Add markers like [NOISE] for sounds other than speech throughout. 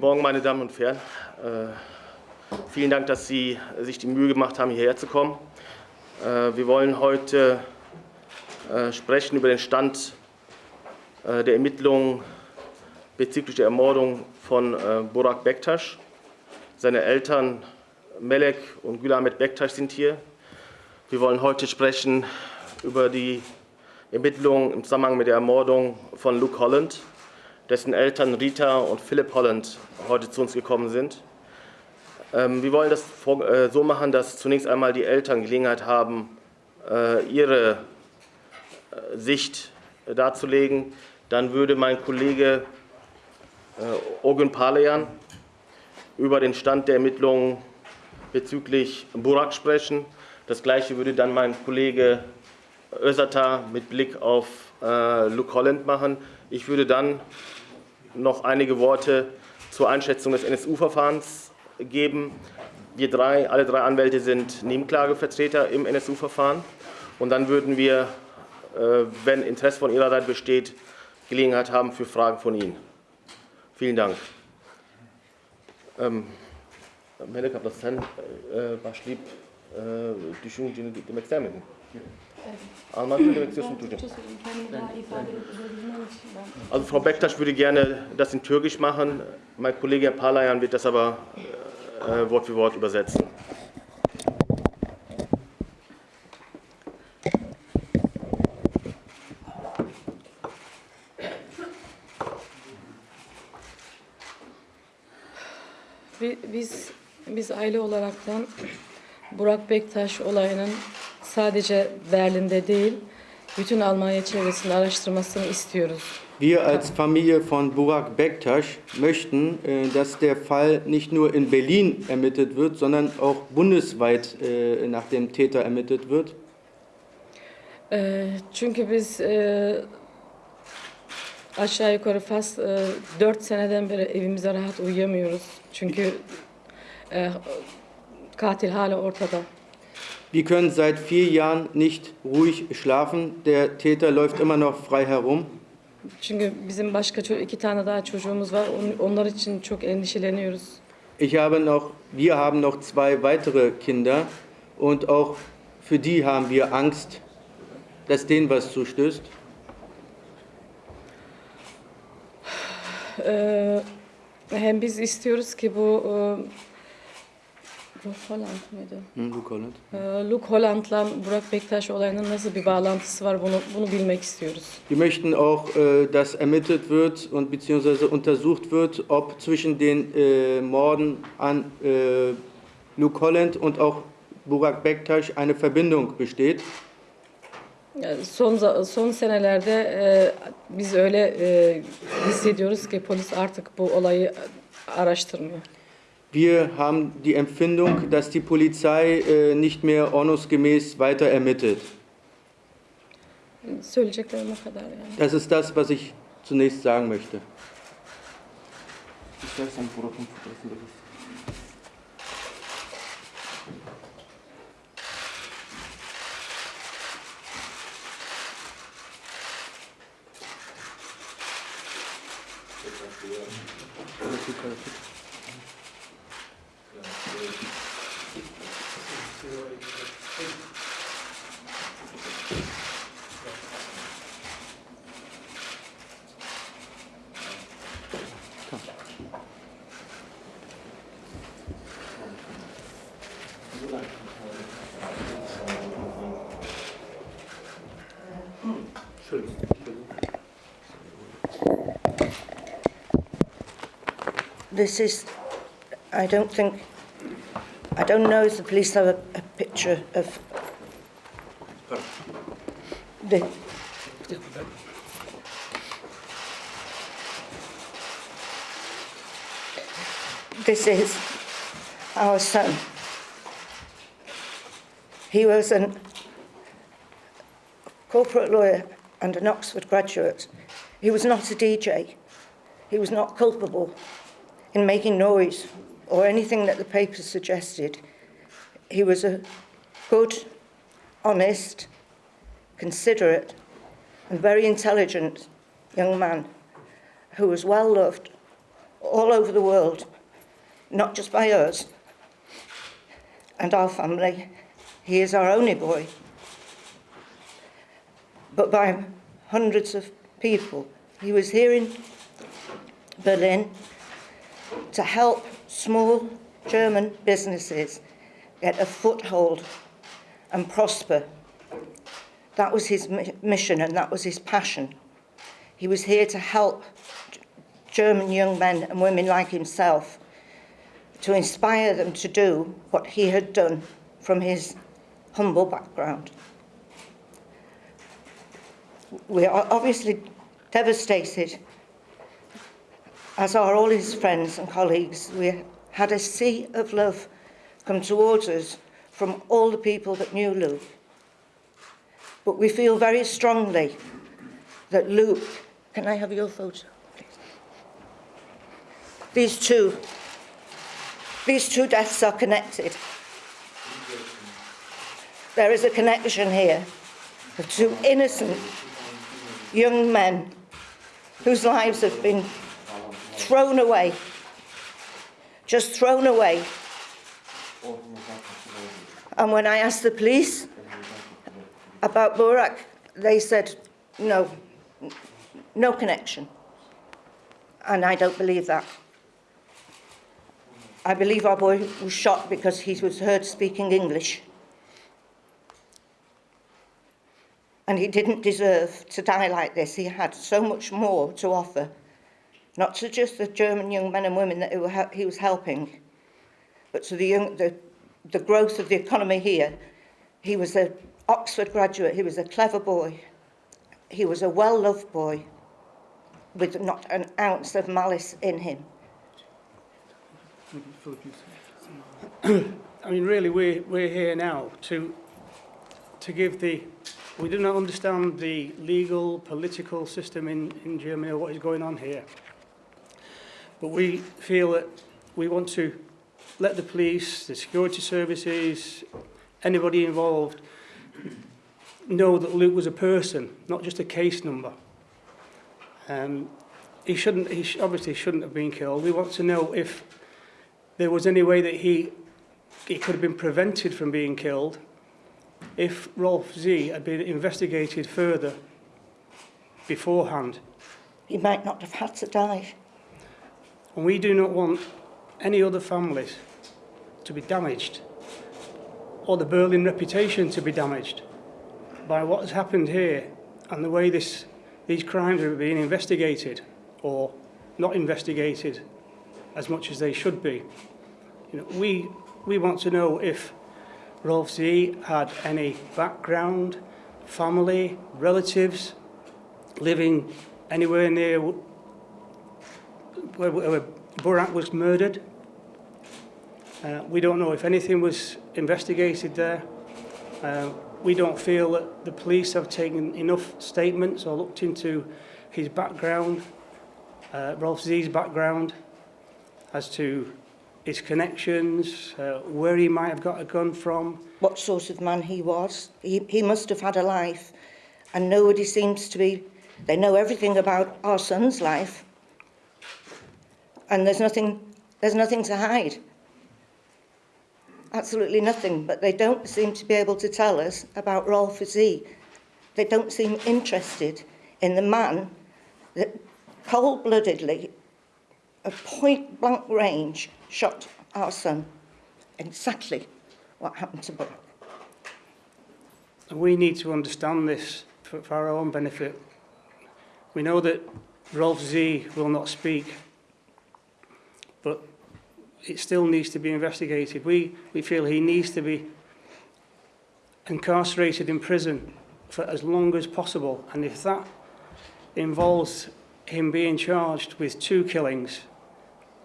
Guten Morgen, meine Damen und Herren. Äh, vielen Dank, dass Sie sich die Mühe gemacht haben, hierher zu kommen. Äh, wir wollen heute äh, sprechen über den Stand der Ermittlungen bezüglich der Ermordung von Burak Bektaş. Seine Eltern Melek und Gülamet Bektaş sind hier. Wir wollen heute sprechen über die Ermittlungen im Zusammenhang mit der Ermordung von Luke Holland dessen Eltern Rita und Philipp Holland heute zu uns gekommen sind. Ähm, wir wollen das äh, so machen, dass zunächst einmal die Eltern Gelegenheit haben, äh, ihre äh, Sicht darzulegen. Dann würde mein Kollege Ogun Palayan über den Stand der Ermittlungen bezüglich Burak sprechen. Das Gleiche würde dann mein Kollege Özata mit Blick auf Luke Holland machen. Ich würde dann noch einige Worte zur Einschätzung des NSU-Verfahrens geben. Wir drei, alle drei Anwälte sind Nebenklagevertreter im NSU-Verfahren. Und dann würden wir, äh, wenn Interesse von Ihrer Seite besteht, Gelegenheit haben für Fragen von Ihnen. Vielen Dank. Melek Ablassan, başlayıp düşünceni demek ister miydin? Also Frau Bektaş würde gerne das in Türkisch machen. Mein Kollege Herr Palayan wird das aber äh, Wort für Wort übersetzen. Biz biz aile olaraktan Burak Bektaş olayının sadece Berlin'de değil, bütün Almanya çevresinde araştırmasını istiyoruz. Wir als Familie von Burak Bektaş möchten, äh, dass der Fall nicht nur in Berlin ermittelt wird, sondern auch bundesweit äh, nach dem Täter ermittelt wird. Ee, çünkü biz aşağı yukarı fast e, 4 seneden beri evimize rahat uyuyamıyoruz. Çünkü katil hala ortada. Wir können seit vier Jahren nicht ruhig schlafen. Der Täter läuft immer noch frei herum. Çünkü bizim başka ço- iki tane daha çocuğumuz var. On- Onlar için çok endişeleniyoruz. Ich habe noch, wir haben noch zwei weitere Kinder und auch für die haben wir Angst, dass denen was zustößt. Ee, hem biz istiyoruz ki bu Ruh Holland mıydı? Hm, Luke Holland. Ee, Luke Holland'la Burak Bektaş olayının nasıl bir bağlantısı var bunu bunu bilmek istiyoruz. Wir möchten auch, äh, dass ermittelt wird und beziehungsweise untersucht wird, ob zwischen den äh, Morden an äh, Luke Holland und auch Burak Bektaş eine Verbindung besteht. Son son senelerde e, biz öyle e, hissediyoruz ki polis artık bu olayı araştırmıyor. Wir haben die Empfindung, dass die Polizei äh, nicht mehr ordnungsgemäß weiter ermittelt. Das ist das, was ich zunächst sagen möchte. This is, I don't think, I don't know if the police have a, a picture of the, this is our son. He was a corporate lawyer and an Oxford graduate. He was not a DJ. He was not culpable in making noise or anything that the papers suggested. He was a good, honest, considerate, and very intelligent young man who was well loved all over the world, not just by us and our family. He is our only boy, but by hundreds of people. He was here in Berlin to help small German businesses get a foothold and prosper. That was his mission and that was his passion. He was here to help German young men and women like himself to inspire them to do what he had done from his humble background. We are obviously devastated, as are all his friends and colleagues. We had a sea of love come towards us from all the people that knew Luke. But we feel very strongly that Luke, can I have your photo, please? These two, these two deaths are connected. There is a connection here of two innocent young men whose lives have been thrown away, just thrown away. And when I asked the police about Borak, they said, no, no connection. And I don't believe that. I believe our boy was shot because he was heard speaking English. And he didn't deserve to die like this. He had so much more to offer, not to just the German young men and women that he was helping, but to the, young, the, the growth of the economy here. He was an Oxford graduate, he was a clever boy, he was a well loved boy with not an ounce of malice in him. [COUGHS] I mean, really, we're, we're here now to, to give the, we do not understand the legal, political system in, in Germany or what is going on here. But we feel that we want to let the police, the security services, anybody involved know that Luke was a person, not just a case number. Um, he shouldn't, he sh obviously shouldn't have been killed. We want to know if there was any way that he, he could have been prevented from being killed if Rolf Z had been investigated further beforehand. He might not have had to die. And we do not want any other families to be damaged or the Berlin reputation to be damaged by what has happened here and the way this, these crimes are being investigated or not investigated as much as they should be. You know, we, we want to know if Rolf Z had any background, family, relatives living anywhere near where, where Burak was murdered. Uh, we don't know if anything was investigated there. Uh, we don't feel that the police have taken enough statements or looked into his background, uh, Rolf Z's background, as to his connections, uh, where he might have got a gun from. What sort of man he was. He, he must have had a life. And nobody seems to be, they know everything about our son's life. And there's nothing, there's nothing to hide. Absolutely nothing. But they don't seem to be able to tell us about Rolf Z. They don't seem interested in the man that cold-bloodedly, at point-blank range, shot our son. Exactly what happened to. And we need to understand this for, for our own benefit. We know that Rolf Z will not speak, but it still needs to be investigated. We, we feel he needs to be incarcerated in prison for as long as possible. And if that involves him being charged with two killings,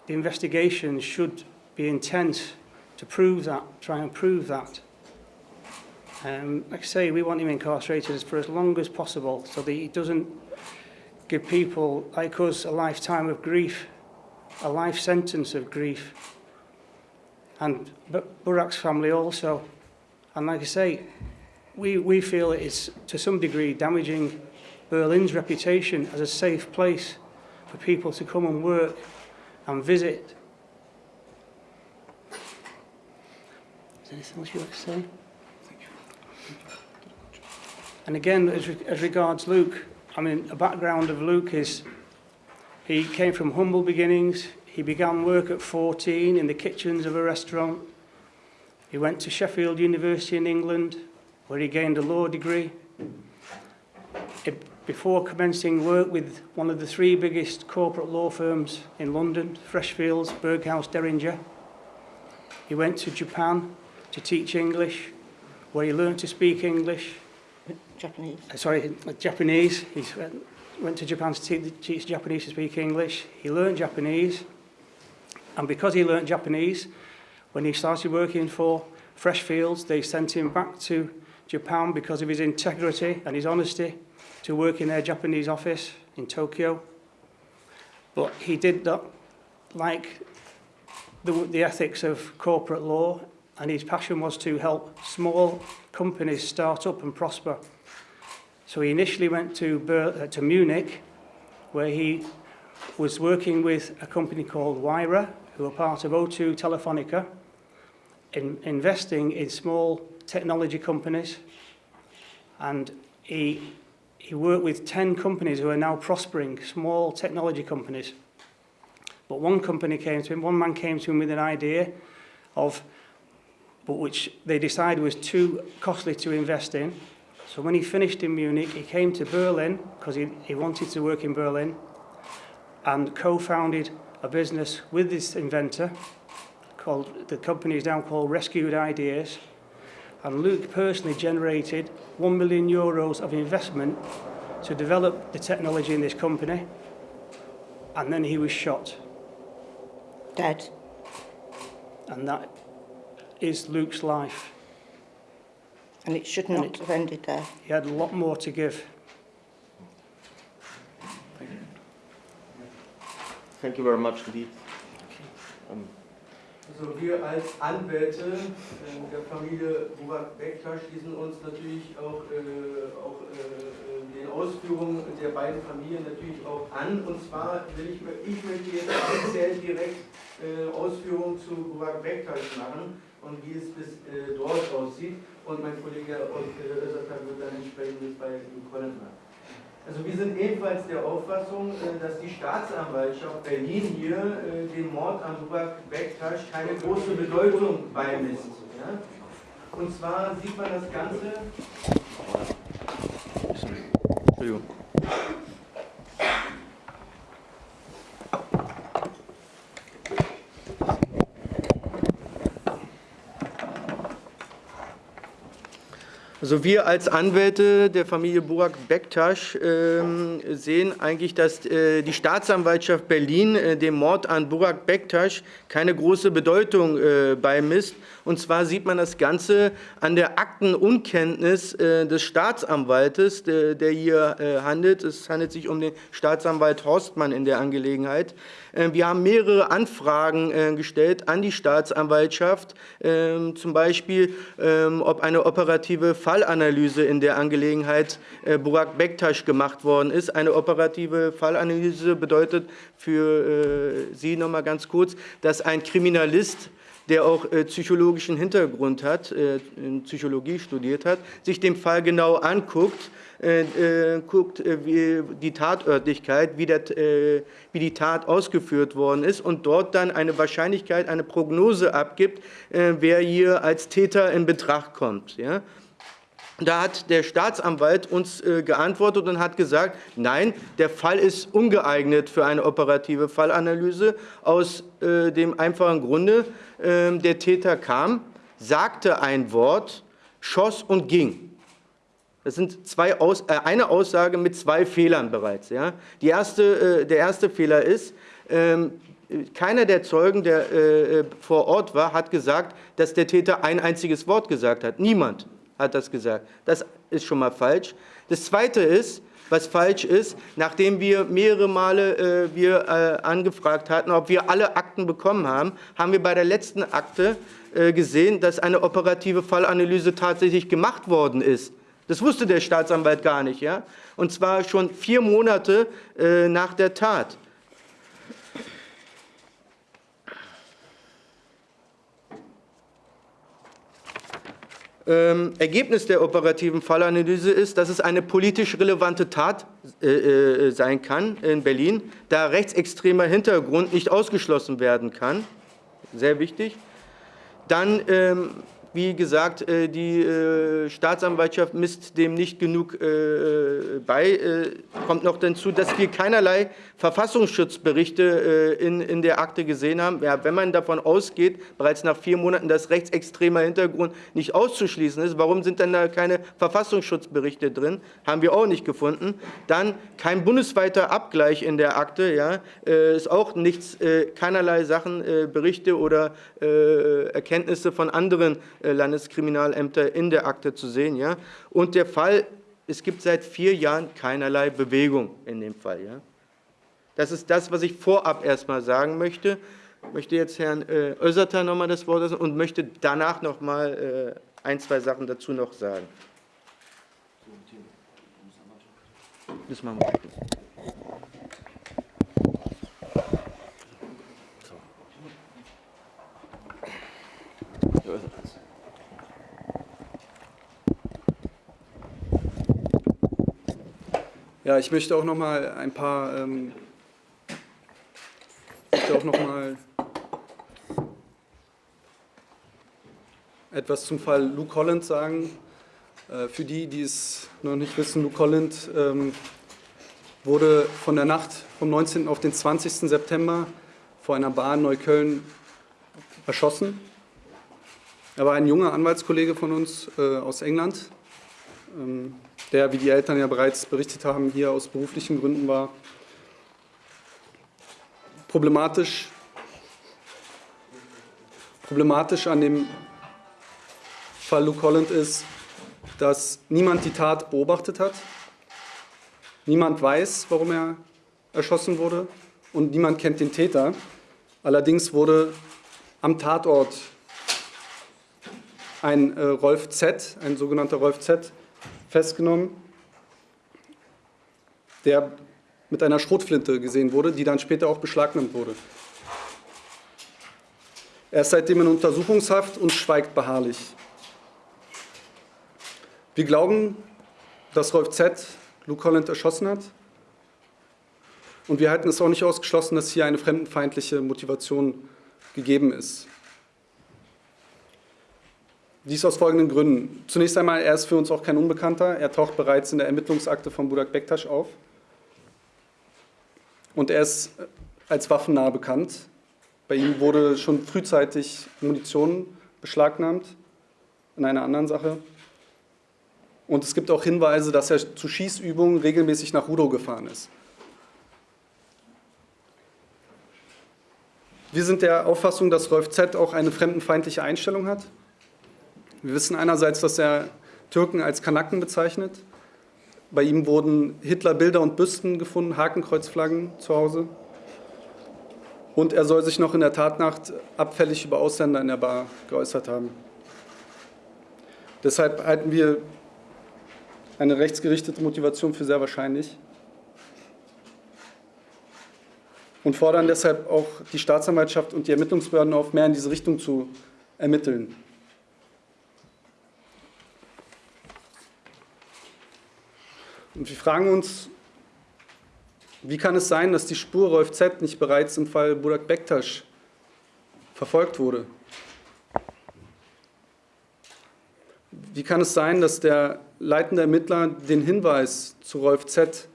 the investigation should be intense to prove that, try and prove that. Um, like I say, we want him incarcerated for as long as possible so that he doesn't give people like us a lifetime of grief, a life sentence of grief. And but Burak's family also. And like I say, we, we feel it is to some degree damaging Berlin's reputation as a safe place for people to come and work and visit. Is there anything else you like to say? And again, as, re- as regards Luke, I mean, a background of Luke is He came from humble beginnings. He began work at 14 in the kitchens of a restaurant. He went to Sheffield University in England, where he gained a law degree. It, before commencing work with one of the three biggest corporate law firms in London, Freshfields, Berghaus, Derringer, he went to Japan to teach English, where he learned to speak English. Japanese. Uh, sorry, uh, Japanese. He uh, went to Japan to te- teach Japanese to speak English. He learned Japanese. And because he learned Japanese, when he started working for Freshfields, they sent him back to Japan because of his integrity and his honesty to work in their Japanese office in Tokyo. But he did that like the, the ethics of corporate law, and his passion was to help small companies start up and prosper. So he initially went to, Ber- uh, to Munich, where he was working with a company called Wyra, who are part of O2 Telefonica, in investing in small technology companies. And he, he worked with 10 companies who are now prospering, small technology companies. But one company came to him, one man came to him with an idea of, but which they decided was too costly to invest in. So when he finished in Munich, he came to Berlin because he, he wanted to work in Berlin and co-founded a business with this inventor called, the company is now called Rescued Ideas. And Luke personally generated 1 million euros of investment to develop the technology in this company. And then he was shot. Dead. And that is Luke's life. And it should not have ended there. He had a lot more to give. Thank you very much indeed. Um, Also wir als Anwälte äh, der Familie Burak Bektaş schließen uns natürlich auch, äh, auch äh, den Ausführungen der beiden Familien natürlich auch an. Und zwar will ich, ich möchte jetzt speziell direkt äh, Ausführungen zu Burak Bektaş machen und wie es bis äh, dort aussieht. Und mein Kollege äh, Özerkan wird dann entsprechendes bei Colin machen. Also wir sind ebenfalls der Auffassung, äh, dass die Staatsanwaltschaft Berlin hier äh, dem Mord an Burak Bektaş keine große Bedeutung beimisst. Und zwar sieht man das Ganze. Entschuldigung. Also wir als Anwälte der Familie Burak Bektaş ähm, sehen eigentlich, dass äh, die Staatsanwaltschaft Berlin äh, dem Mord an Burak Bektaş keine große Bedeutung äh, beimisst. Und zwar sieht man das Ganze an der Aktenunkenntnis äh, des Staatsanwaltes, der, der hier äh, handelt. Es handelt sich um den Staatsanwalt Horstmann in der Angelegenheit. Äh, wir haben mehrere Anfragen äh, gestellt an die Staatsanwaltschaft, äh, zum Beispiel, äh, ob eine operative Fallanalyse in der Angelegenheit äh, Burak Bektaş gemacht worden ist. Eine operative Fallanalyse bedeutet für äh, Sie noch mal ganz kurz, dass ein Kriminalist der auch äh, psychologischen Hintergrund hat, äh, Psychologie studiert hat, sich den Fall genau anguckt, äh, äh, guckt, äh, wie die Tatörtlichkeit, wie, der, äh, wie die Tat ausgeführt worden ist und dort dann eine Wahrscheinlichkeit, eine Prognose abgibt, wer hier als Täter in Betracht kommt. Ja? Da hat der Staatsanwalt uns äh, geantwortet und hat gesagt, nein, der Fall ist ungeeignet für eine operative Fallanalyse aus äh, dem einfachen Grunde, äh, der Täter kam, sagte ein Wort, schoss und ging. Das sind zwei Aus, äh, eine Aussage mit zwei Fehlern bereits. Ja? Die erste, äh, der erste Fehler ist, ähm, keiner der Zeugen, der äh, vor Ort war, hat gesagt, dass der Täter ein einziges Wort gesagt hat. Niemand hat das gesagt. Das ist schon mal falsch. Das Zweite ist, was falsch ist, nachdem wir mehrere Male äh, wir, äh, angefragt hatten, ob wir alle Akten bekommen haben, haben wir bei der letzten Akte äh, gesehen, dass eine operative Fallanalyse tatsächlich gemacht worden ist. Das wusste der Staatsanwalt gar nicht, ja? Und zwar schon vier Monate äh, nach der Tat. Ähm, Ergebnis der operativen Fallanalyse ist, dass es eine politisch relevante Tat äh, äh, sein kann in Berlin, da rechtsextremer Hintergrund nicht ausgeschlossen werden kann. Sehr wichtig. Dann ähm, wie gesagt, äh, die äh, Staatsanwaltschaft misst dem nicht genug äh, bei. Kommt noch dazu, dass wir keinerlei Verfassungsschutzberichte in, in der Akte gesehen haben. Ja, wenn man davon ausgeht, bereits nach vier Monaten, dass rechtsextremer Hintergrund nicht auszuschließen ist, warum sind dann da keine Verfassungsschutzberichte drin? Haben wir auch nicht gefunden. Dann kein bundesweiter Abgleich in der Akte, ja, ist auch nichts, keinerlei Sachen, Berichte oder Erkenntnisse von anderen Landeskriminalämter in der Akte zu sehen. Ja? Und der Fall, es gibt seit vier Jahren keinerlei Bewegung in dem Fall. Ja? Das ist das, was ich vorab erstmal sagen möchte. Ich möchte jetzt Herrn äh, Össerter nochmal das Wort lassen und möchte danach nochmal äh, ein, zwei Sachen dazu noch sagen. Das machen wir. Ja, ich möchte auch noch mal ein paar, ähm, möchte auch noch mal etwas zum Fall Luke Holland sagen. Äh, für die, die es noch nicht wissen, Luke Holland ähm, wurde von der Nacht vom 19. auf den 20. September vor einer Bar in Neukölln erschossen. Er war ein junger Anwaltskollege von uns äh, aus England. Ähm, der, wie die Eltern ja bereits berichtet haben, hier aus beruflichen Gründen war. Problematisch, problematisch an dem Fall Luke Holland ist, dass niemand die Tat beobachtet hat, niemand weiß, warum er erschossen wurde und niemand kennt den Täter. Allerdings wurde am Tatort ein äh, Rolf Z., ein sogenannter Rolf Z., festgenommen, der mit einer Schrotflinte gesehen wurde, die dann später auch beschlagnahmt wurde. Er ist seitdem in Untersuchungshaft und schweigt beharrlich. Wir glauben, dass Rolf Z. Luke Holland erschossen hat. Und wir halten es auch nicht ausgeschlossen, dass hier eine fremdenfeindliche Motivation gegeben ist. Dies aus folgenden Gründen. Zunächst einmal, er ist für uns auch kein Unbekannter. Er taucht bereits in der Ermittlungsakte von Budak Bektasch auf. Und er ist als waffennah bekannt. Bei ihm wurde schon frühzeitig Munition beschlagnahmt in einer anderen Sache. Und es gibt auch Hinweise, dass er zu Schießübungen regelmäßig nach Rudo gefahren ist. Wir sind der Auffassung, dass Rolf Z. auch eine fremdenfeindliche Einstellung hat. Wir wissen einerseits, dass er Türken als Kanaken bezeichnet. Bei ihm wurden Hitler-Bilder und Büsten gefunden, Hakenkreuzflaggen zu Hause. Und er soll sich noch in der Tatnacht abfällig über Ausländer in der Bar geäußert haben. Deshalb halten wir eine rechtsgerichtete Motivation für sehr wahrscheinlich und fordern deshalb auch die Staatsanwaltschaft und die Ermittlungsbehörden auf, mehr in diese Richtung zu ermitteln. Und wir fragen uns, wie kann es sein, dass die Spur Rolf Z nicht bereits im Fall Burak Bektasch verfolgt wurde? Wie kann es sein, dass der leitende Ermittler den Hinweis zu Rolf Z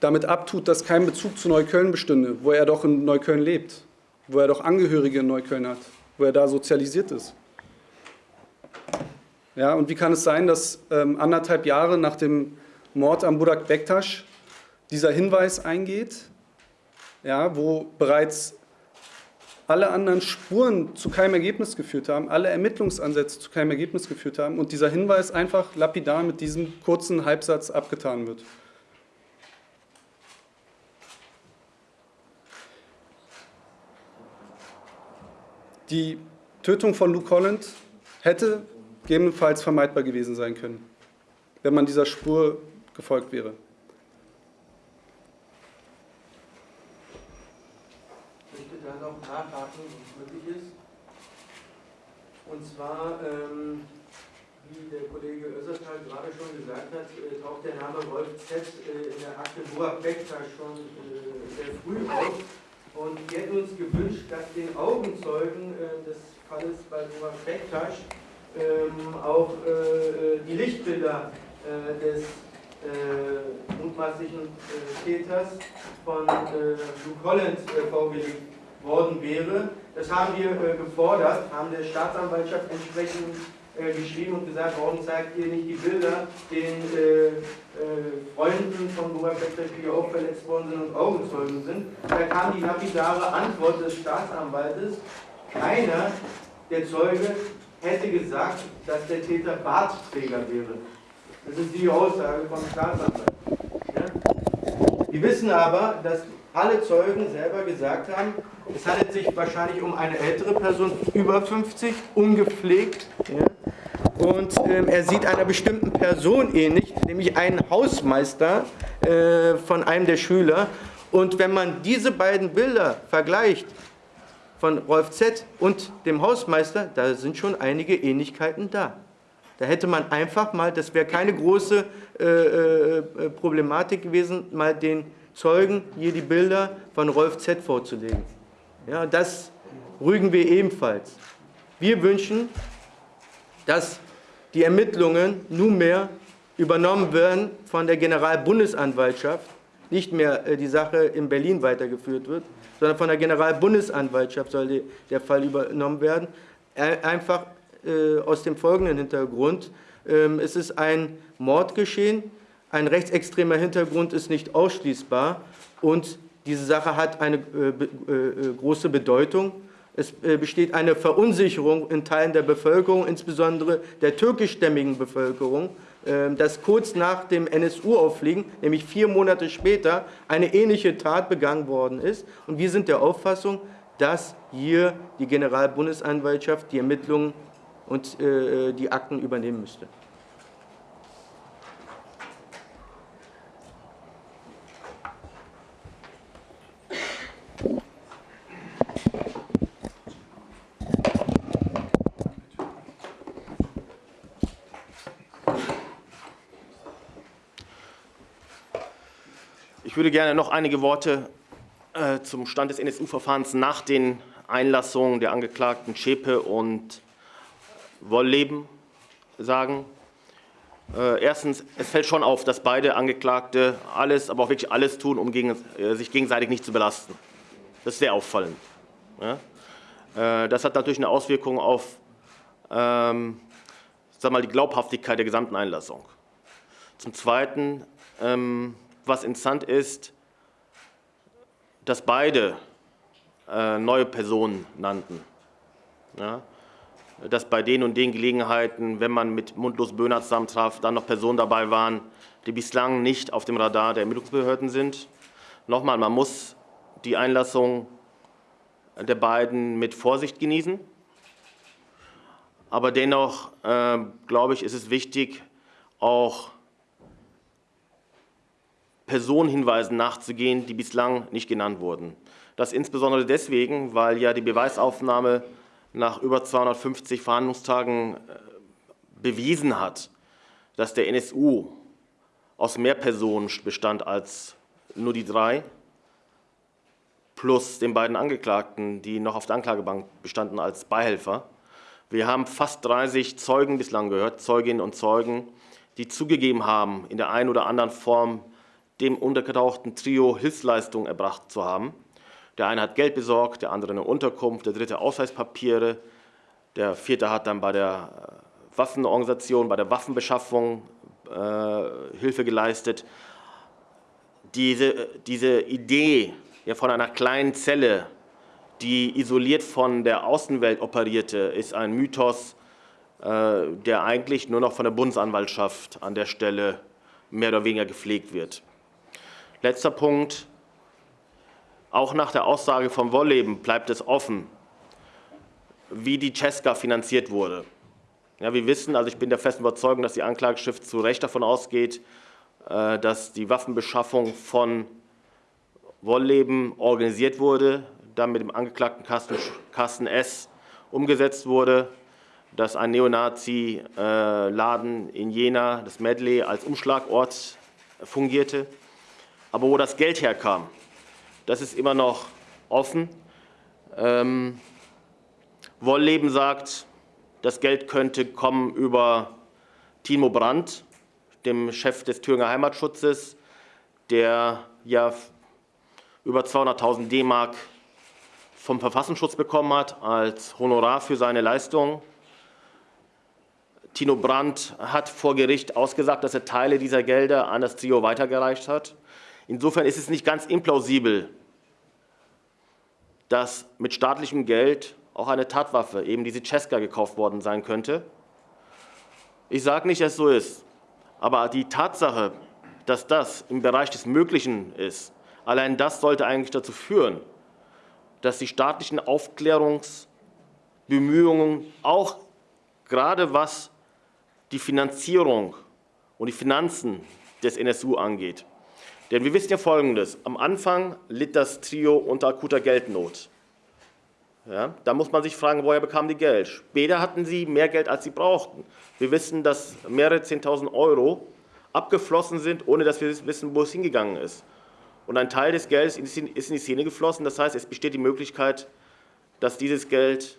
damit abtut, dass kein Bezug zu Neukölln bestünde, wo er doch in Neukölln lebt, wo er doch Angehörige in Neukölln hat, wo er da sozialisiert ist? Ja, und wie kann es sein, dass ähm, anderthalb Jahre nach dem Mord am Burak Bektasch dieser Hinweis eingeht, ja, wo bereits alle anderen Spuren zu keinem Ergebnis geführt haben, alle Ermittlungsansätze zu keinem Ergebnis geführt haben und dieser Hinweis einfach lapidar mit diesem kurzen Halbsatz abgetan wird. Die Tötung von Luke Holland hätte gegebenenfalls vermeidbar gewesen sein können, wenn man dieser Spur gefolgt wäre. Ich möchte da noch nachhaken, wenn es möglich ist. Und zwar, ähm, wie der Kollege Össertal gerade schon gesagt hat, äh, taucht der Name Rolf Z. Äh, in der Akte Burak Bektas schon äh, sehr früh auf. Und wir hätten uns gewünscht, dass den Augenzeugen äh, des Falles bei Burak Bektas ähm, auch äh, die Lichtbilder äh, des mutmaßlichen Täters von Luke Holland vorgelegt worden wäre. Das haben wir gefordert, haben der Staatsanwaltschaft entsprechend geschrieben und gesagt, warum zeigt ihr nicht die Bilder den äh, äh, Freunden von Burak Bektasch, die auch verletzt worden sind und Augenzeugen sind. Da kam die lapidare Antwort des Staatsanwaltes, keiner der Zeuge hätte gesagt, dass der Täter Bartträger wäre. Das ist die Aussage vom Staatsanwalt. Ja? Wir wissen aber, dass alle Zeugen selber gesagt haben, es handelt sich wahrscheinlich um eine ältere Person, über 50, ungepflegt. Ja? Und ähm, er sieht einer bestimmten Person ähnlich, nämlich einen Hausmeister äh, von einem der Schüler. Und wenn man diese beiden Bilder vergleicht, von Rolf Z. und dem Hausmeister, da sind schon einige Ähnlichkeiten da. Da hätte man einfach mal, das wäre keine große äh, äh, Problematik gewesen, mal den Zeugen hier die Bilder von Rolf Z. vorzulegen. Ja, das rügen wir ebenfalls. Wir wünschen, dass die Ermittlungen nunmehr übernommen werden von der Generalbundesanwaltschaft, nicht mehr äh, die Sache in Berlin weitergeführt wird, sondern von der Generalbundesanwaltschaft soll der Fall übernommen werden. Einfach äh, aus dem folgenden Hintergrund. Ähm, es ist ein Mordgeschehen, ein rechtsextremer Hintergrund ist nicht ausschließbar und diese Sache hat eine äh, große Bedeutung. Es besteht eine Verunsicherung in Teilen der Bevölkerung, insbesondere der türkischstämmigen Bevölkerung, dass kurz nach dem NSU-Auffliegen, nämlich vier Monate später, eine ähnliche Tat begangen worden ist. Und wir sind der Auffassung, dass hier die Generalbundesanwaltschaft die Ermittlungen und äh, die Akten übernehmen müsste. Ich würde gerne noch einige Worte äh, zum Stand des NSU-Verfahrens nach den Einlassungen der Angeklagten Schäpe und Wollleben sagen. Äh, erstens, es fällt schon auf, dass beide Angeklagte alles, aber auch wirklich alles tun, um äh, sich gegenseitig nicht zu belasten. Das ist sehr auffallend. Das hat natürlich eine Auswirkung auf ähm, sag mal, die Glaubhaftigkeit der gesamten Einlassung. Zum Zweiten ähm, was interessant ist, dass beide äh, neue Personen nannten. Ja? Dass bei den und den Gelegenheiten, wenn man mit Mundlos Böhner zusammentraf, dann noch Personen dabei waren, die bislang nicht auf dem Radar der Ermittlungsbehörden sind. Nochmal, man muss die Einlassung der beiden mit Vorsicht genießen. Aber dennoch, äh, glaube ich, ist es wichtig, auch Personenhinweisen nachzugehen, die bislang nicht genannt wurden. Das insbesondere deswegen, weil ja die Beweisaufnahme nach über 250 Verhandlungstagen äh, bewiesen hat, dass der NSU aus mehr Personen bestand als nur die drei, plus den beiden Angeklagten, die noch auf der Anklagebank bestanden als Beihelfer. Wir haben fast 30 Zeugen bislang gehört, Zeuginnen und Zeugen, die zugegeben haben, in der einen oder anderen Form dem untergetauchten Trio Hilfsleistungen erbracht zu haben. Der eine hat Geld besorgt, der andere eine Unterkunft, der dritte Ausweispapiere, der vierte hat dann bei der äh, Waffenorganisation, bei der Waffenbeschaffung äh, Hilfe geleistet. Diese, diese Idee ja, von einer kleinen Zelle, die isoliert von der Außenwelt operierte, ist ein Mythos, äh, der eigentlich nur noch von der Bundesanwaltschaft an der Stelle mehr oder weniger gepflegt wird. Letzter Punkt. Auch nach der Aussage vom Wollleben bleibt es offen, wie die Cesca finanziert wurde. Ja, wir wissen, also ich bin der festen Überzeugung, dass die Anklageschrift zu Recht davon ausgeht, äh, dass die Waffenbeschaffung von Wollleben organisiert wurde, dann mit dem Angeklagten Carsten, Carsten S. umgesetzt wurde. dass ein Neonazi-Laden in Jena, das Medley, als Umschlagort fungierte. Aber wo das Geld herkam, das ist immer noch offen. Ähm, Wollleben sagt, das Geld könnte kommen über Timo Brandt, dem Chef des Thüringer Heimatschutzes, der ja über 200.000 D-Mark vom Verfassungsschutz bekommen hat als Honorar für seine Leistung. Tino Brandt hat vor Gericht ausgesagt, dass er Teile dieser Gelder an das Trio weitergereicht hat. Insofern ist es nicht ganz implausibel, dass mit staatlichem Geld auch eine Tatwaffe, eben diese Cesca, gekauft worden sein könnte. Ich sage nicht, dass es so ist, aber die Tatsache, dass das im Bereich des Möglichen ist, allein das sollte eigentlich dazu führen, dass die staatlichen Aufklärungsbemühungen auch gerade was die Finanzierung und die Finanzen des NSU angeht. Denn wir wissen ja Folgendes. Am Anfang litt das Trio unter akuter Geldnot. Ja, da muss man sich fragen, woher bekamen die Geld? Später hatten sie mehr Geld, als sie brauchten. Wir wissen, dass mehrere 10.000 Euro abgeflossen sind, ohne dass wir wissen, wo es hingegangen ist. Und ein Teil des Geldes ist in die Szene geflossen. Das heißt, es besteht die Möglichkeit, dass dieses Geld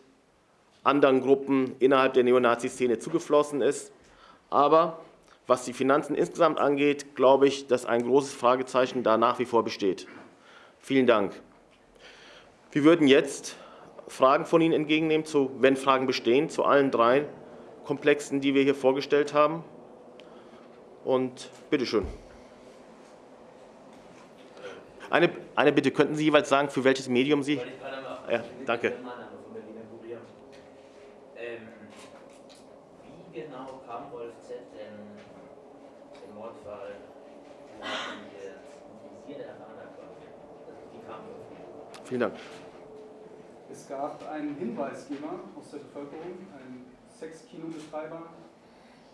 anderen Gruppen innerhalb der Neonazi-Szene zugeflossen ist. Aber was die Finanzen insgesamt angeht, glaube ich, dass ein großes Fragezeichen da nach wie vor besteht. Vielen Dank. Wir würden jetzt Fragen von Ihnen entgegennehmen, zu, wenn Fragen bestehen, zu allen drei Komplexen, die wir hier vorgestellt haben. Und bitteschön. Eine, eine Bitte, könnten Sie jeweils sagen, für welches Medium Sie... Ja, danke. Wie genau kam Wolf Z. denn im Mordfall die der quasi? Wie kam? Vielen Dank. Es gab einen Hinweisgeber aus der Bevölkerung, einen Sexkinobetreiber,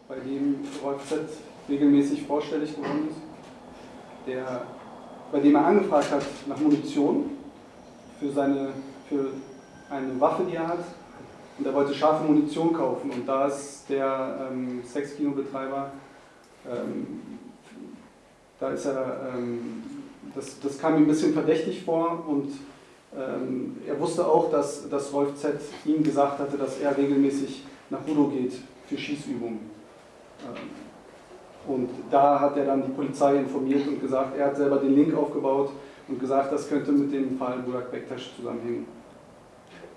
bei dem Wolf Z. regelmäßig vorstellig geworden ist, der, bei dem er angefragt hat nach Munition für, seine, für eine Waffe, die er hat, und er wollte scharfe Munition kaufen. Und da ist der ähm, Sexkinobetreiber, ähm, da ist er, ähm, das, das kam ihm ein bisschen verdächtig vor und ähm, er wusste auch, dass, dass Rolf Z. ihm gesagt hatte, dass er regelmäßig nach Rudo geht für Schießübungen. Ähm, und da hat er dann die Polizei informiert und gesagt, er hat selber den Link aufgebaut und gesagt, das könnte mit dem Fall Burak Bektasch zusammenhängen.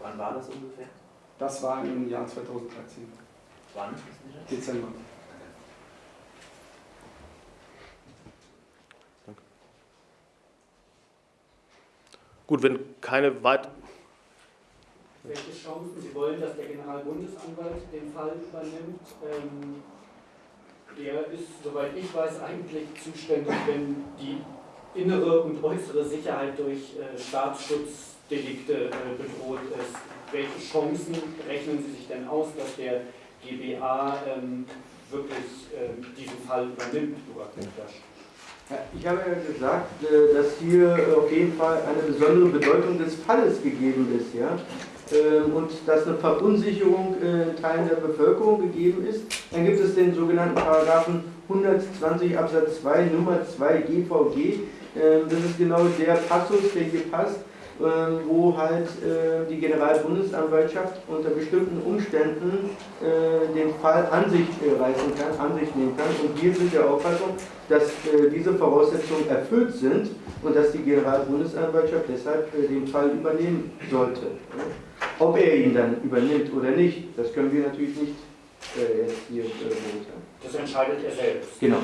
Wann war das ungefähr? Das war im Jahr 2013. Wann? Dezember. Gut, wenn keine weiteren... Welche Chancen Sie wollen, dass der Generalbundesanwalt den Fall übernimmt? Ähm, der ist, soweit ich weiß, eigentlich zuständig, wenn die innere und äußere Sicherheit durch äh, Staatsschutzdelikte äh, bedroht ist welche Chancen rechnen Sie sich denn aus, dass der GBA ähm, wirklich ähm, diesen Fall übernimmt, ich habe ja gesagt, äh, dass hier auf jeden Fall eine besondere Bedeutung des Falles gegeben ist. Ja? Ähm, und dass eine Verunsicherung äh, in Teilen der Bevölkerung gegeben ist. Dann gibt es den sogenannten Paragraphen 120 Absatz 2 Nummer 2 GVG. Ähm, das ist genau der Passus, der hier passt wo halt äh, die Generalbundesanwaltschaft unter bestimmten Umständen äh, den Fall an sich äh, reißen kann, an sich nehmen kann. Und wir sind der Auffassung, dass diese Voraussetzungen erfüllt sind und dass die Generalbundesanwaltschaft deshalb den Fall übernehmen sollte. Ob er ihn dann übernimmt oder nicht, das können wir natürlich nicht jetzt hier beurteilen. Das entscheidet er selbst. Genau.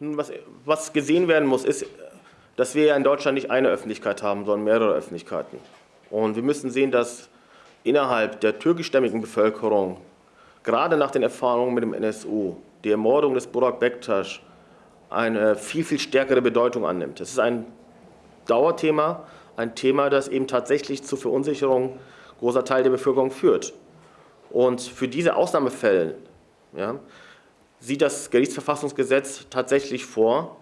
Was, was gesehen werden muss, ist, dass wir ja in Deutschland nicht eine Öffentlichkeit haben, sondern mehrere Öffentlichkeiten. Und wir müssen sehen, dass innerhalb der türkischstämmigen Bevölkerung, gerade nach den Erfahrungen mit dem NSU, die Ermordung des Burak Bektasch eine viel, viel stärkere Bedeutung annimmt. Es ist ein Dauerthema, ein Thema, das eben tatsächlich zur Verunsicherung großer Teil der Bevölkerung führt. Und für diese Ausnahmefälle ja, sieht das Gerichtsverfassungsgesetz tatsächlich vor,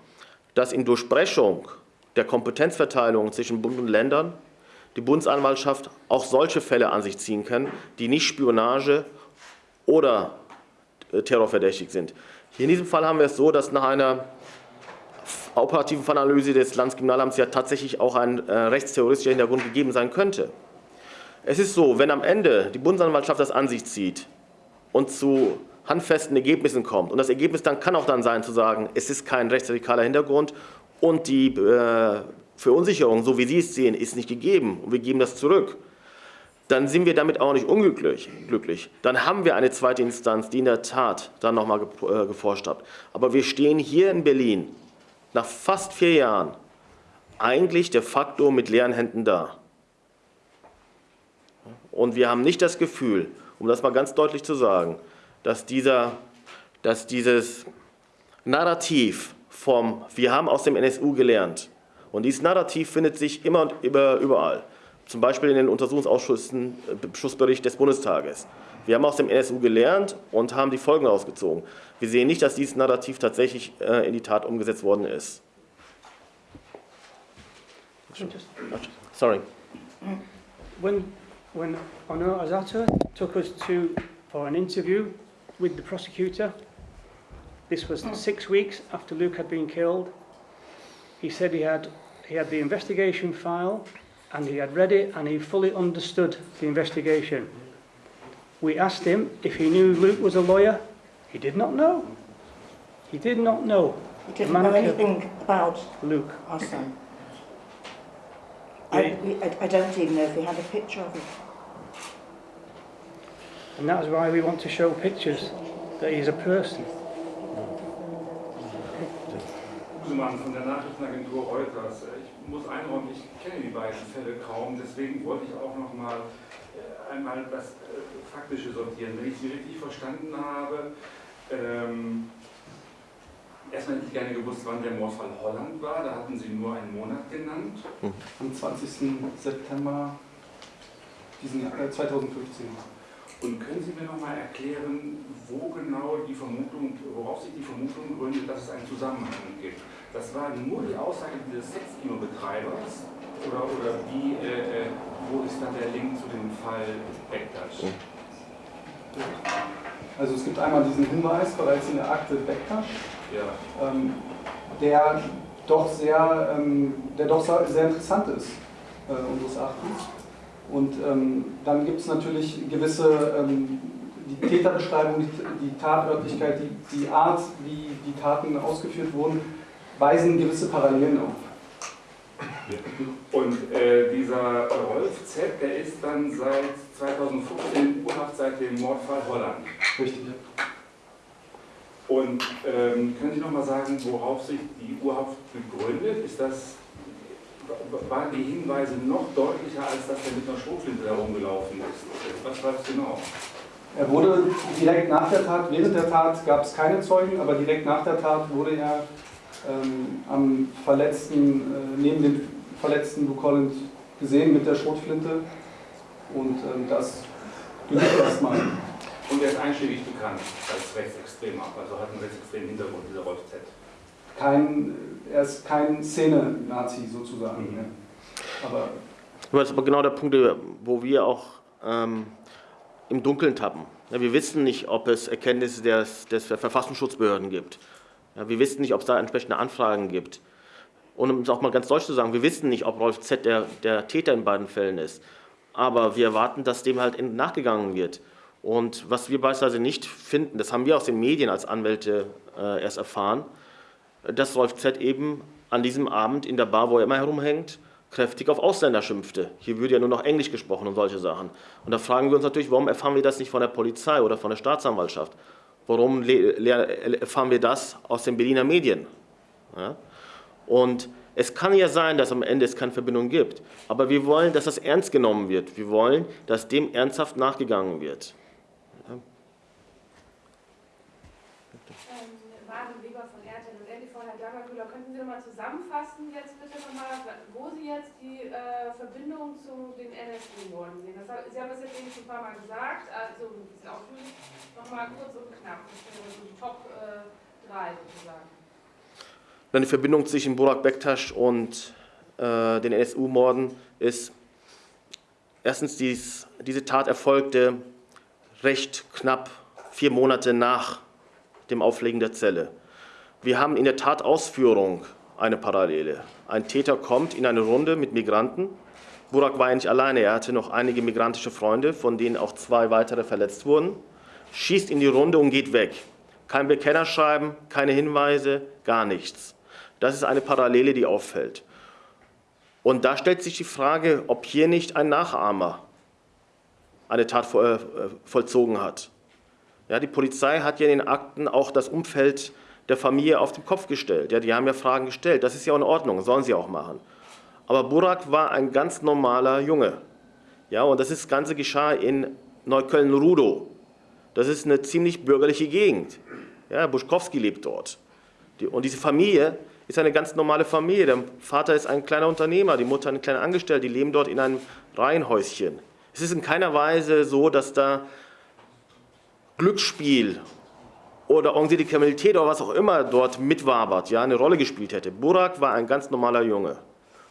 dass in Durchbrechung der Kompetenzverteilung zwischen Bund und Ländern die Bundesanwaltschaft auch solche Fälle an sich ziehen kann, die nicht Spionage oder äh, terrorverdächtig sind. Hier in diesem Fall haben wir es so, dass nach einer operativen Fallanalyse des Landeskriminalamts ja tatsächlich auch ein äh, rechtsterroristischer Hintergrund gegeben sein könnte. Es ist so, wenn am Ende die Bundesanwaltschaft das an sich zieht und zu handfesten Ergebnissen kommt, und das Ergebnis dann kann auch dann sein zu sagen, es ist kein rechtsradikaler Hintergrund und die äh, Verunsicherung, so wie Sie es sehen, ist nicht gegeben und wir geben das zurück, dann sind wir damit auch nicht unglücklich. Glücklich. Dann haben wir eine zweite Instanz, die in der Tat dann nochmal äh, geforscht hat. Aber wir stehen hier in Berlin nach fast vier Jahren eigentlich de facto mit leeren Händen da. Und wir haben nicht das Gefühl, um das mal ganz deutlich zu sagen, dass, dieser, dass dieses Narrativ vom Wir haben aus dem NSU gelernt und dieses Narrativ findet sich immer und überall, zum Beispiel in den Untersuchungsausschüssen, äh, Schussbericht des Bundestages. Wir haben aus dem NSU gelernt und haben die Folgen ausgezogen. Wir sehen nicht, dass dieses Narrativ tatsächlich äh, in die Tat umgesetzt worden ist. Sorry. When, when Honor Azata took us to, for an interview with the prosecutor, this was mm. six weeks after Luke had been killed, he said he had, he had the investigation file and he had read it and he fully understood the investigation. We asked him if he knew Luke was a lawyer. He did not know. He did not know. He didn't know anything about Luke. our son. I, we, I, I don't even know if we had a picture of him. And that is why we want to show pictures that he is a person. Busemann von der Nachrichtenagentur Reuters. Ich muss einräumen, ich kenne die beiden Fälle kaum, deswegen wollte ich auch noch mal äh, einmal das äh, Faktische sortieren. Wenn ich Sie richtig verstanden habe, ähm, erstmal hätte ich gerne gewusst, wann der Mordfall Holland war. Da hatten Sie nur einen Monat genannt. Am 20. September diesen Jahr, äh, 2015. Und können Sie mir noch mal erklären, wo genau die Vermutung, worauf sich die Vermutung gründet, dass es einen Zusammenhang gibt? Das war nur die Aussage dieses Sexkino-Betreibers oder, oder wie, äh, äh, wo ist dann der Link zu dem Fall Bektasch? Also es gibt einmal diesen Hinweis bereits in der Akte Bektasch, Ja. ähm, der doch sehr, ähm, der doch sehr sehr interessant ist, äh, unseres Erachtens. Und ähm, dann gibt es natürlich gewisse, ähm, die Täterbeschreibung, die, die Tatörtlichkeit, die, die Art, wie die Taten ausgeführt wurden, weisen gewisse Parallelen auf. Und äh, dieser Rolf Z., der ist dann seit 2015 in Urhaft seit dem Mordfall Holland. Richtig. Und ähm, können Sie noch mal sagen, worauf sich die Urhaft begründet? Ist das, waren die Hinweise noch deutlicher, als dass er mit einer Schrotflinte herumgelaufen ist? Was war das genau? Er wurde direkt nach der Tat, während der Tat gab es keine Zeugen, aber direkt nach der Tat wurde er ähm, am Verletzten, äh, neben dem verletzten Bukollent gesehen mit der Schrotflinte. Und ähm, das genügt erstmal. Und er ist einschlägig bekannt als rechtsextrem, also hat einen rechtsextremen Hintergrund, dieser Rolf Z. Kein, er ist kein Szene-Nazi sozusagen. Mhm. Ja. Aber Das ist aber genau der Punkt, wo wir auch ähm, im Dunkeln tappen. Ja, wir wissen nicht, ob es Erkenntnisse des, des Verfassungsschutzbehörden gibt. Ja, wir wissen nicht, ob es da entsprechende Anfragen gibt. Und um es auch mal ganz deutsch zu sagen, wir wissen nicht, ob Rolf Z. der, der Täter in beiden Fällen ist. Aber wir erwarten, dass dem halt nachgegangen wird. Und was wir beispielsweise nicht finden, das haben wir aus den Medien als Anwälte äh, erst erfahren, dass Rolf Z. eben an diesem Abend in der Bar, wo er immer herumhängt, kräftig auf Ausländer schimpfte. Hier würde ja nur noch Englisch gesprochen und solche Sachen. Und da fragen wir uns natürlich, warum erfahren wir das nicht von der Polizei oder von der Staatsanwaltschaft? Warum erfahren wir das aus den Berliner Medien? Ja? Und es kann ja sein, dass am Ende es keine Verbindung gibt, aber wir wollen, dass das ernst genommen wird. Wir wollen, dass dem ernsthaft nachgegangen wird. Ähm, Martin Weber von RTL und NTV, Herr Dagerkühler, könnten Sie nochmal zusammenfassen, jetzt bitte nochmal, wo Sie jetzt die äh, Verbindung zu den NSU-Morden sehen? Das, Sie haben das jetzt eben schon ein paar Mal gesagt, also ein bisschen ausführlich, nochmal kurz und knapp, das wäre so die Top 3 äh, sozusagen. Die Verbindung zwischen Burak Bektasch und äh, den NSU-Morden ist, Erstens, dies, diese Tat erfolgte recht knapp vier Monate nach dem Auflegen der Zelle. Wir haben in der Tatausführung eine Parallele. Ein Täter kommt in eine Runde mit Migranten. Burak war ja nicht alleine, er hatte noch einige migrantische Freunde, von denen auch zwei weitere verletzt wurden, schießt in die Runde und geht weg. Kein Bekennerschreiben, keine Hinweise, gar nichts. Das ist eine Parallele, die auffällt. Und da stellt sich die Frage, ob hier nicht ein Nachahmer eine Tat äh, vollzogen hat. Ja, die Polizei hat ja in den Akten auch das Umfeld der Familie auf den Kopf gestellt. Ja, die haben ja Fragen gestellt. Das ist ja in Ordnung, sollen sie auch machen. Aber Burak war ein ganz normaler Junge. Ja, und das Ganze geschah in Neukölln-Rudow. Das ist eine ziemlich bürgerliche Gegend. Ja, Buschkowski lebt dort. Die, und diese Familie ist eine ganz normale Familie. Der Vater ist ein kleiner Unternehmer, die Mutter eine kleine Angestellte, die leben dort in einem Reihenhäuschen. Es ist in keiner Weise so, dass da Glücksspiel oder organisierte Kriminalität oder was auch immer dort mitwabert, ja, eine Rolle gespielt hätte. Burak war ein ganz normaler Junge.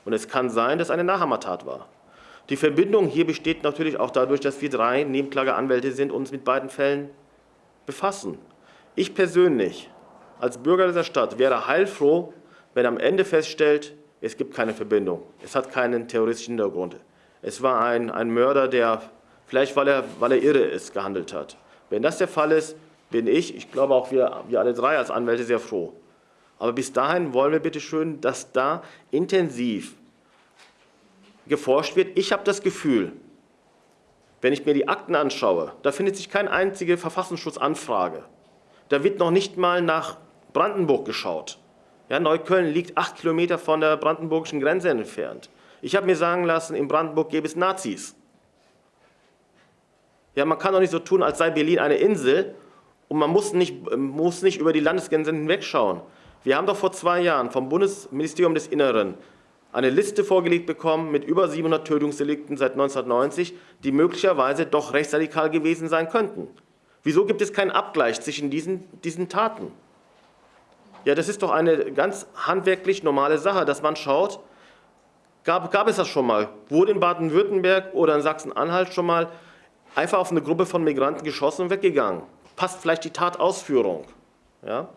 Und es kann sein, dass eine Nachahmertat war. Die Verbindung hier besteht natürlich auch dadurch, dass wir drei Nebenklageanwälte sind und uns mit beiden Fällen befassen. Ich persönlich als Bürger dieser Stadt wäre heilfroh, wenn am Ende feststellt, es gibt keine Verbindung, es hat keinen terroristischen Hintergrund. Es war ein, ein Mörder, der vielleicht, weil er, weil er irre ist, gehandelt hat. Wenn das der Fall ist, bin ich, ich glaube auch wir, wir alle drei als Anwälte sehr froh. Aber bis dahin wollen wir bitte schön, dass da intensiv geforscht wird. Ich habe das Gefühl, wenn ich mir die Akten anschaue, da findet sich keine einzige Verfassungsschutzanfrage. Da wird noch nicht mal nach Brandenburg geschaut. Ja, Neukölln liegt acht Kilometer von der brandenburgischen Grenze entfernt. Ich habe mir sagen lassen, in Brandenburg gäbe es Nazis. Ja, man kann doch nicht so tun, als sei Berlin eine Insel und man muss nicht, muss nicht über die Landesgrenzen hinwegschauen. Wir haben doch vor zwei Jahren vom Bundesministerium des Inneren eine Liste vorgelegt bekommen mit über 700 Tötungsdelikten seit 1990, die möglicherweise doch rechtsradikal gewesen sein könnten. Wieso gibt es keinen Abgleich zwischen diesen, diesen Taten? Ja, das ist doch eine ganz handwerklich normale Sache, dass man schaut, gab, gab es das schon mal? Wurde in Baden-Württemberg oder in Sachsen-Anhalt schon mal einfach auf eine Gruppe von Migranten geschossen und weggegangen? Passt vielleicht die Tatausführung? Ja?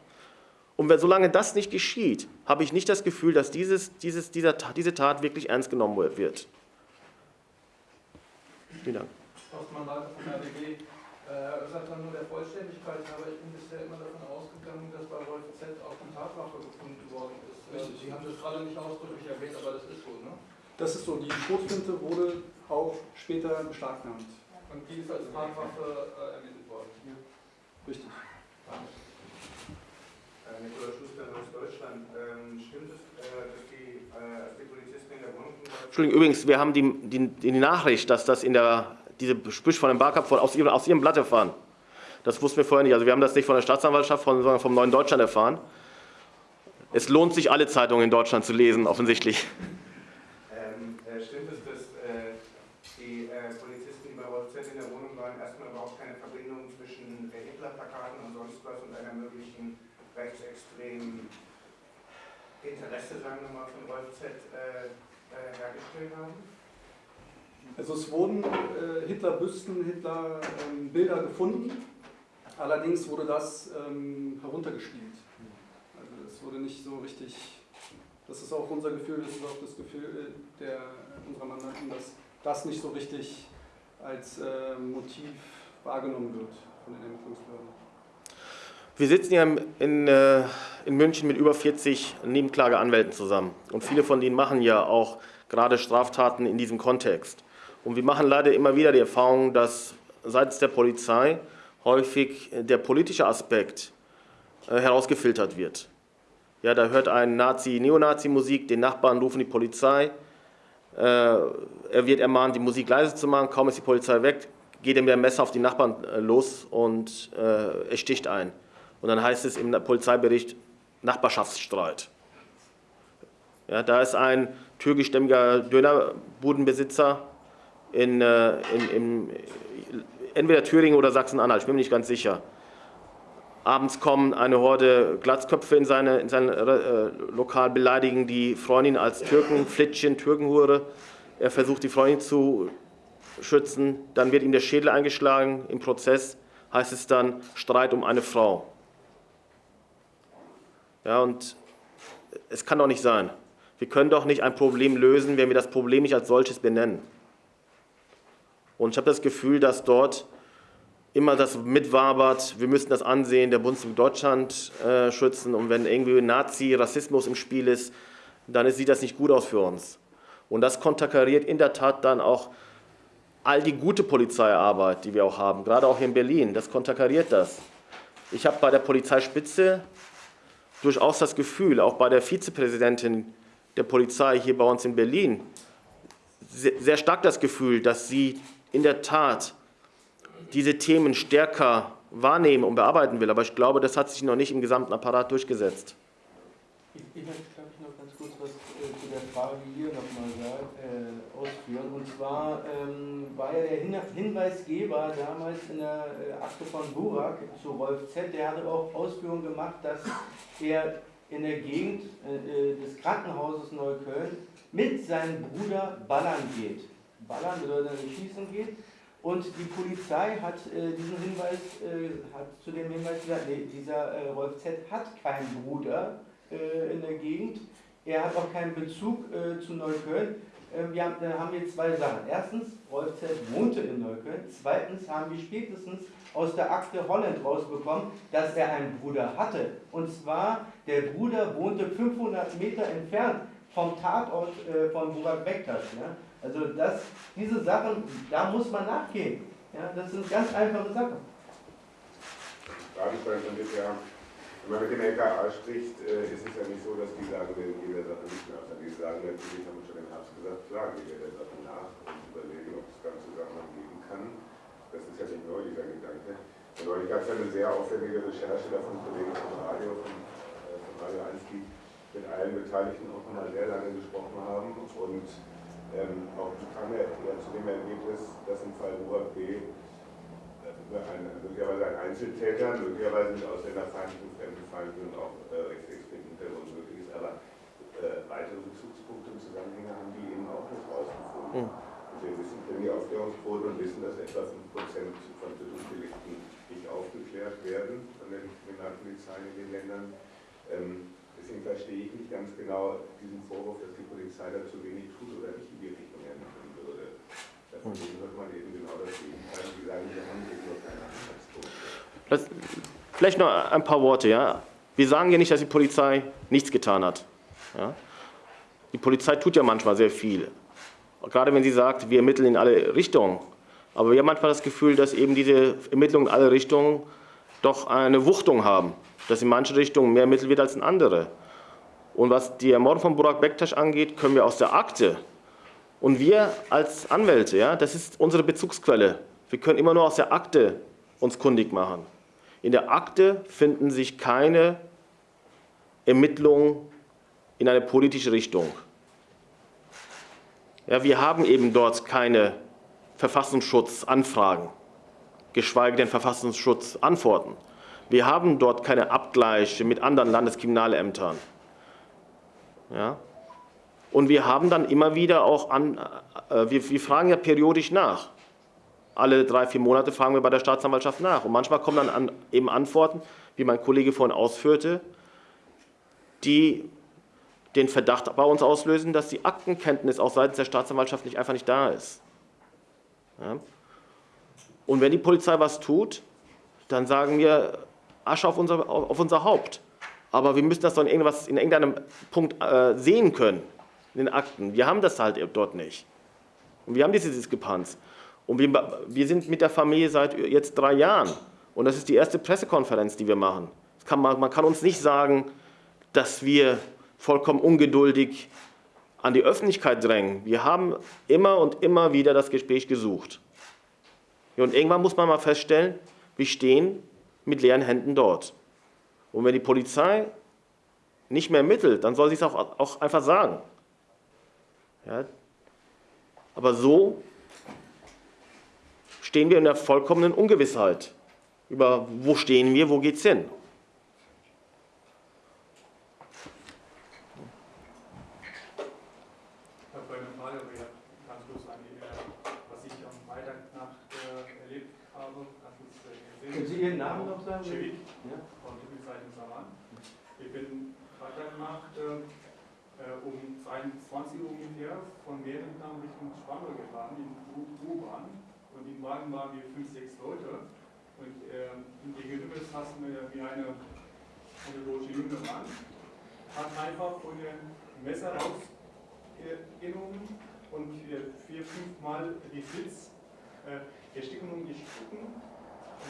Und wenn, solange das nicht geschieht, habe ich nicht das Gefühl, dass dieses, dieses, dieser, diese Tat wirklich ernst genommen wird. Vielen Dank. Ostmann Leiter von RBG. Äh, sagt dann nur der Vollständigkeit, aber ich bin bisher immer davon ausgegangen, dass bei Wolf Z auch die Tatwaffe gefunden worden ist. Richtig. Sie haben das gerade nicht ausdrücklich erwähnt, aber das ist so, ne? Das ist so. Die Schrotflinte wurde auch später beschlagnahmt. Und die ist als Tatwaffe äh, ermittelt worden. Ja. Richtig. Äh, Nikolaus Schuster aus Deutschland. Ähm, stimmt es, äh, dass die, äh, die Polizisten in der Wohnung... Entschuldigung, übrigens, wir haben die, die, die Nachricht, dass das in der diese Sprüche von dem Barkap aus, ihrem, aus ihrem Blatt erfahren. Das wussten wir vorher nicht. Also wir haben das nicht von der Staatsanwaltschaft, sondern vom Neuen Deutschland erfahren. Es lohnt sich, alle Zeitungen in Deutschland zu lesen, offensichtlich. Ähm, äh, stimmt es, dass äh, die äh, Polizisten, die bei Rotzett in der Wohnung waren, erstmal überhaupt keine Verbindung zwischen Hitler-Plakaten und sonst was und einer möglichen rechtsextremen Interesse, sagen wir mal, von Rolf Z äh, hergestellt haben? Also es wurden äh, Hitler-Büsten, Hitler-Bilder ähm, gefunden, allerdings wurde das ähm, heruntergespielt. Also es wurde nicht so richtig, das ist auch unser Gefühl, das ist auch das Gefühl der, unserer Mandanten, dass das nicht so richtig als äh, Motiv wahrgenommen wird von den Ermittlungsbehörden. Wir sitzen ja in, äh, in München mit über 40 Nebenklageanwälten zusammen und viele von denen machen ja auch gerade Straftaten in diesem Kontext. Und wir machen leider immer wieder die Erfahrung, dass seitens der Polizei häufig der politische Aspekt äh, herausgefiltert wird. Ja, da hört ein Nazi Neonazi-Musik, den Nachbarn rufen die Polizei, äh, er wird ermahnt, die Musik leise zu machen, kaum ist die Polizei weg, geht er mit dem Messer auf die Nachbarn äh, los und er sticht ein. Und dann heißt es im Polizeibericht Nachbarschaftsstreit. Ja, da ist ein türkischstämmiger Dönerbudenbesitzer in, äh, in, in entweder Thüringen oder Sachsen-Anhalt, ich bin mir nicht ganz sicher. Abends kommen eine Horde Glatzköpfe in, seine, in sein äh, Lokal, beleidigen die Freundin als Türken, Flittchen, Türkenhure. Er versucht die Freundin zu Schützen, dann wird ihm der Schädel eingeschlagen. Im Prozess heißt es dann Streit um eine Frau. Ja, und es kann doch nicht sein. Wir können doch nicht ein Problem lösen, wenn wir das Problem nicht als solches benennen. Und ich habe das Gefühl, dass dort immer das mitwabert, wir müssen das ansehen, der Bundestag Deutschland äh, schützen. Und wenn irgendwie Nazi, Rassismus im Spiel ist, dann sieht das nicht gut aus für uns. Und das konterkariert in der Tat dann auch all die gute Polizeiarbeit, die wir auch haben, gerade auch hier in Berlin. Das konterkariert das. Ich habe bei der Polizeispitze durchaus das Gefühl, auch bei der Vizepräsidentin der Polizei hier bei uns in Berlin, sehr stark das Gefühl, dass sie in der Tat diese Themen stärker wahrnehmen und bearbeiten will. Aber ich glaube, das hat sich noch nicht im gesamten Apparat durchgesetzt. Ich, möchte, glaube ich, noch ganz kurz was äh, zu der Frage äh, ausführen. Und zwar ähm, war ja der Hinweisgeber damals in der äh, Akte von Burak zu Rolf Z., der hatte auch Ausführungen gemacht, dass er in der Gegend äh, äh, des Krankenhauses Neukölln mit seinem Bruder ballern geht. Ballern bedeutet, dass er schießen geht. Und die Polizei hat äh, diesen Hinweis, äh, hat zu dem Hinweis gesagt, nee, dieser äh, Rolf Z. hat keinen Bruder äh, in der Gegend. Er hat auch keinen Bezug zu Neukölln. Wir haben, da haben wir zwei Sachen. Erstens, Rolf Z. wohnte in Neukölln. Zweitens haben wir spätestens aus der Akte Holland rausbekommen, dass er einen Bruder hatte. Und zwar, der Bruder wohnte 500 Meter entfernt vom Tatort äh, von Burak Bektas. Ja? Also das, diese Sachen, da muss man nachgehen. Ja? Das sind ganz einfache Sachen. Frage von bisher. Wenn man mit dem LKA spricht, äh, ist es ja nicht so, dass die sagen, wir gehen der Sache nicht nach. Die sagen natürlich, Herbst gesagt, klar, gehen wir der Sache nach und überlegen, ob es ganze Sachen geben kann. Das ist ja nicht neu, dieser Gedanke. Und neulich gab es ja eine sehr aufwendige Recherche da von Kollegen vom Radio, von, äh, von Radio 1, die mit allen Beteiligten auch mal sehr lange gesprochen haben. Und ähm, auch kam ja zu dem Ergebnis, dass im Fall B äh, ein, möglicherweise ein Einzeltäter, möglicherweise mit ausländerfeindlichen, fremdenfeindlichen und auch äh, rechtsextremen Hintergrund möglich ist, aber weitere Bezugspunkte und Zusammenhänge haben die eben auch nicht rausgefunden. Mhm. Wir wissen, kennen die Aufklärungsquote und wissen, dass etwa 5% von Tötungsdelikten nicht aufgeklärt werden von der Kriminalpolizei in den Ländern. Ähm, deswegen verstehe ich nicht ganz genau diesen Vorwurf, dass die Polizei da zu wenig tut oder nicht in die Richtung ermitteln würde. Davon hm. hört man eben genau das Gegenteil. Die sagen, wir haben eben nur keine Anhaltspunkte. Vielleicht noch ein paar Worte. Ja? Wir sagen ja nicht, dass die Polizei nichts getan hat. Ja? Die Polizei tut ja manchmal sehr viel gerade wenn sie sagt, wir ermitteln in alle Richtungen. Aber wir haben manchmal das Gefühl, dass eben diese Ermittlungen in alle Richtungen doch eine Wuchtung haben, dass in manchen Richtungen mehr ermittelt wird als in andere. Und was die Ermordung von Burak Bektasch angeht, können wir aus der Akte und wir als Anwälte, ja, das ist unsere Bezugsquelle. Wir können immer nur aus der Akte uns kundig machen. In der Akte finden sich keine Ermittlungen in eine politische Richtung. Ja, wir haben eben dort keine Verfassungsschutzanfragen, geschweige denn Verfassungsschutzantworten. Wir haben dort keine Abgleiche mit anderen Landeskriminalämtern. Ja? Und wir haben dann immer wieder auch an, äh, wir, wir fragen ja periodisch nach. Alle drei, vier Monate fragen wir bei der Staatsanwaltschaft nach. Und manchmal kommen dann an, eben Antworten, wie mein Kollege vorhin ausführte, die den Verdacht bei uns auslösen, dass die Aktenkenntnis auch seitens der Staatsanwaltschaft nicht, einfach nicht da ist. Ja. Und wenn die Polizei was tut, dann sagen wir, Asche auf unser, auf unser Haupt. Aber wir müssen das doch in, irgendwas, in irgendeinem Punkt äh, sehen können, in den Akten. Wir haben das halt dort nicht. Und wir haben diese Diskrepanz. Und wir, wir sind mit der Familie seit jetzt drei Jahren. Und das ist die erste Pressekonferenz, die wir machen. Kann man, man kann uns nicht sagen, dass wir vollkommen ungeduldig an die Öffentlichkeit drängen. Wir haben immer und immer wieder das Gespräch gesucht. Und irgendwann muss man mal feststellen, wir stehen mit leeren Händen dort. Und wenn die Polizei nicht mehr ermittelt, dann soll sie es auch, auch einfach sagen. Ja? Aber so stehen wir in der vollkommenen Ungewissheit über, wo stehen wir, wo geht es hin. den Namen noch sagen? Chevy, Ja. von der Zeitung Saman. Ich bin Freitagnacht äh, äh, um 22 Uhr ungefähr von Mehrenthal Richtung Spandau gefahren, in U- U-Bahn. Und im Wagen waren wir fünf, sechs Leute. Und äh, gegenüber saßen wir wie eine, eine deutsche junge Mann, hat einfach von dem Messer rausgenommen und vier, vier fünf Mal die Sitz äh, gestiegen und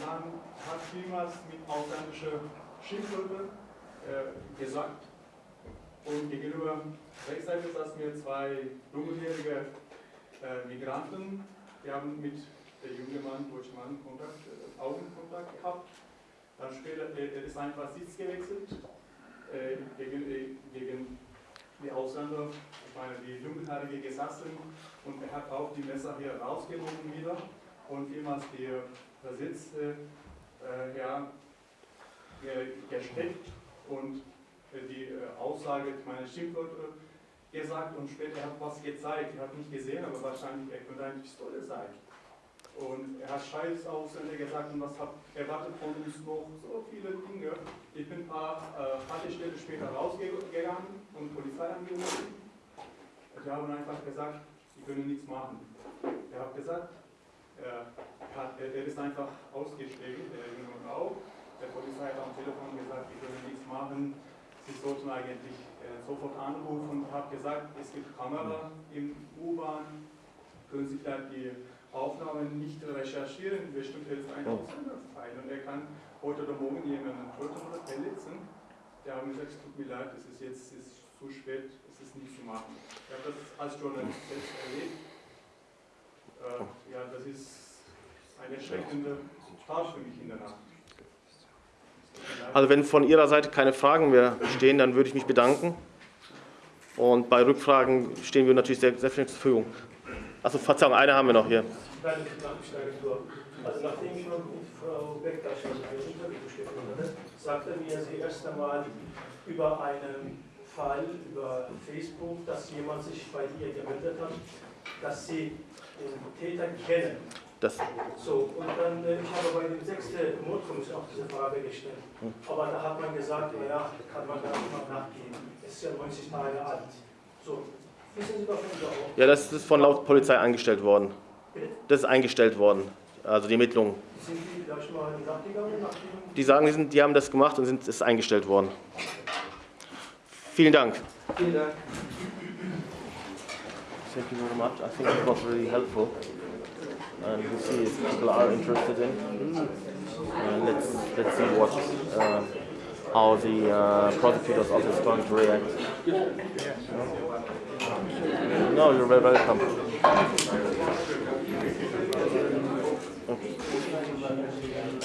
dann hat vielmals mit ausländischen Schimpfwörtern äh, gesagt. Und gegenüber Rechtsseite saßen mir zwei dunkelhäurige äh, Migranten, die haben mit der junge Mann, deutsche Mann Kontakt, äh, Augenkontakt gehabt. Dann später, äh, er ist einfach Sitz gewechselt äh, gegen, äh, gegen die Ausländer, ich meine die Dunkelhaarige gesessen und er hat auch die Messer hier rausgenommen wieder und vielmals die Versitzte äh, ja, ge- gesteckt und äh, die äh, Aussage, meine Schimpfwörter gesagt und später hat was gezeigt. Ich habe nicht gesehen, aber wahrscheinlich er könnte eine Pistole sein. Und er hat Scheiß Ausländer gesagt und was hat erwartet von uns noch so viele Dinge. Ich bin ein paar äh, Haltestellen später rausgegangen und Polizei angerufen. Die haben einfach gesagt, sie können nichts machen. Er hat gesagt, er, hat, er ist einfach ausgestiegen, der junge Frau. Der Polizei hat am Telefon gesagt, sie können nichts machen. Sie sollten eigentlich äh, sofort anrufen und hat gesagt, es gibt Kamera im U-Bahn, können Sie vielleicht die Aufnahmen nicht recherchieren, bestimmt er ist ein Ausländerfein und er kann heute oder morgen jemanden töten oder verletzen. Der haben gesagt, es tut mir leid, es ist jetzt es ist zu spät, es ist nicht zu machen. Ich habe das als Journalist selbst erlebt. Äh, ja, das ist eine erschreckende Tat für mich in der Nacht. Also wenn von Ihrer Seite keine Fragen mehr bestehen, dann würde ich mich bedanken. Und bei Rückfragen stehen wir natürlich sehr, sehr viel zur Verfügung. Achso, Verzeihung, eine haben wir noch hier. Also nachdem ich mit Frau Bektasch ein Interview geführt habe, sagte mir sie erst einmal über einen Fall über Facebook, dass jemand sich bei ihr gemeldet hat, dass sie den Täter kennen. Das, So, und dann, äh, ich habe bei dem sechsten Mordkommission auch diese Frage gestellt. Aber da hat man gesagt, naja, kann man gar nicht mal nachgehen. Es ist ja 90 Tage alt. So, wissen Sie davon überhaupt? ja, das ist von laut Polizei eingestellt worden. Das ist eingestellt worden, also die Ermittlungen. Sind die vielleicht mal nachgegangen? Die sagen, die, sind, die haben das gemacht und sind, es ist eingestellt worden. Vielen Dank. Vielen Dank. Thank you very much. I think it was really helpful. And we see if people are interested in. And let's let's see what uh, how the uh, prosecutor's office is going to react. No, you're very welcome. Okay.